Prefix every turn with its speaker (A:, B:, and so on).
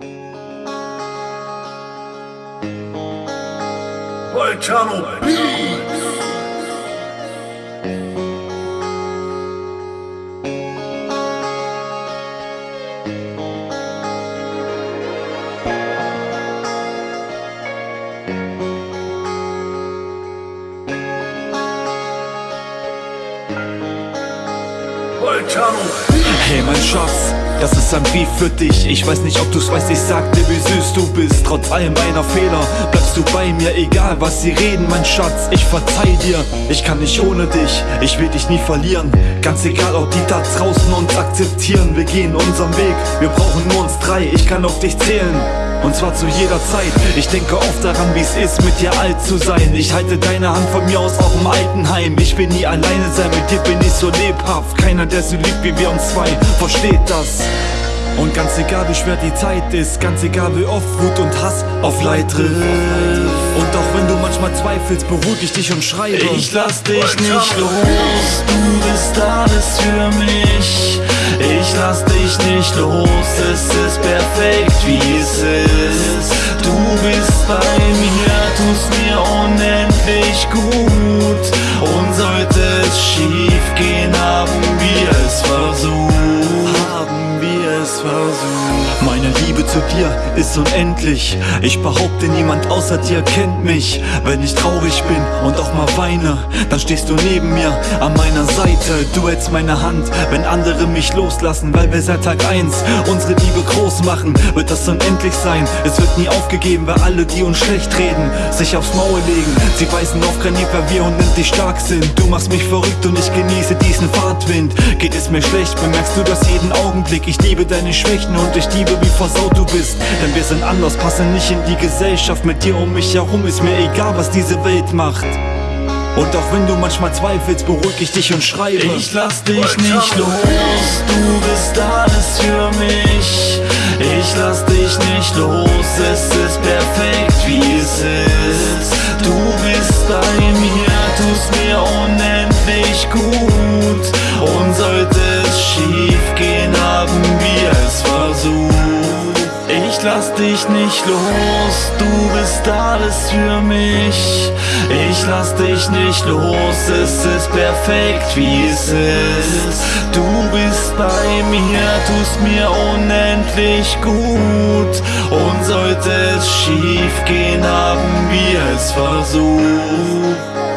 A: Play channel B. Thank you.
B: Hey mein Schatz, das ist ein Brief für dich. Ich weiß nicht ob du's weißt, ich sag dir wie süß du bist. Trotz all meiner Fehler bleibst du bei mir Egal was sie reden mein Schatz, ich verzeih dir Ich kann nicht ohne dich, ich will dich nie verlieren. Ganz egal ob die da draußen uns akzeptieren. Wir gehen unseren Weg, wir brauchen nur uns drei. Ich kann auf dich zählen und zwar zu jeder Zeit. Ich denke oft daran, wie es ist, mit dir alt zu sein. Ich halte deine Hand von mir aus auch im Altenheim. Ich will nie alleine sein, mit dir bin ich so lebhaft. Keiner, der so liebt wie wir uns zwei, versteht das? Und ganz egal wie schwer die Zeit ist, ganz egal wie oft Wut und Hass auf Leid trifft. Und auch wenn du manchmal zweifelst, beruhig ich dich und schreibe.
C: Ich lass dich nicht los, du bist alles für mich. Ich lass dich nicht los, es ist perfekt wie es ist bist bei mir, tust mir unendlich gut
B: Meine Liebe zu dir ist unendlich. Ich behaupte, niemand außer dir kennt mich. Wenn ich traurig bin und auch mal weine, dann stehst du neben mir an meiner Seite. Du hältst meine Hand, wenn andere mich loslassen, weil wir seit Tag 1 unsere Liebe groß machen. Wird das unendlich sein? Es wird nie aufgegeben, weil alle, die uns schlecht reden, sich aufs Maul legen. Sie weisen auf Granit, weil wir unendlich stark sind. Du machst mich verrückt und ich genieße diesen Fahrtwind. Geht es mir schlecht, bemerkst du das jeden Augenblick. Ich liebe deine Schwächen und ich liebe, wie versaut du bist. Denn wir sind anders, passen nicht in die Gesellschaft. Mit dir um mich herum ist mir egal, was diese Welt macht. Und auch wenn du manchmal zweifelst, beruhig ich dich und schreibe.
C: Ich lass dich nicht los, du bist alles für mich. Ich lass dich nicht los, es ist perfekt wie es ist. Du bist bei mir, tust mir unendlich gut. Und sollte es schief lass dich nicht los, du bist alles für mich. Ich lass dich nicht los, es ist perfekt wie es ist. Du bist bei mir, tust mir unendlich gut. Und sollte es schief gehen, haben wir es versucht.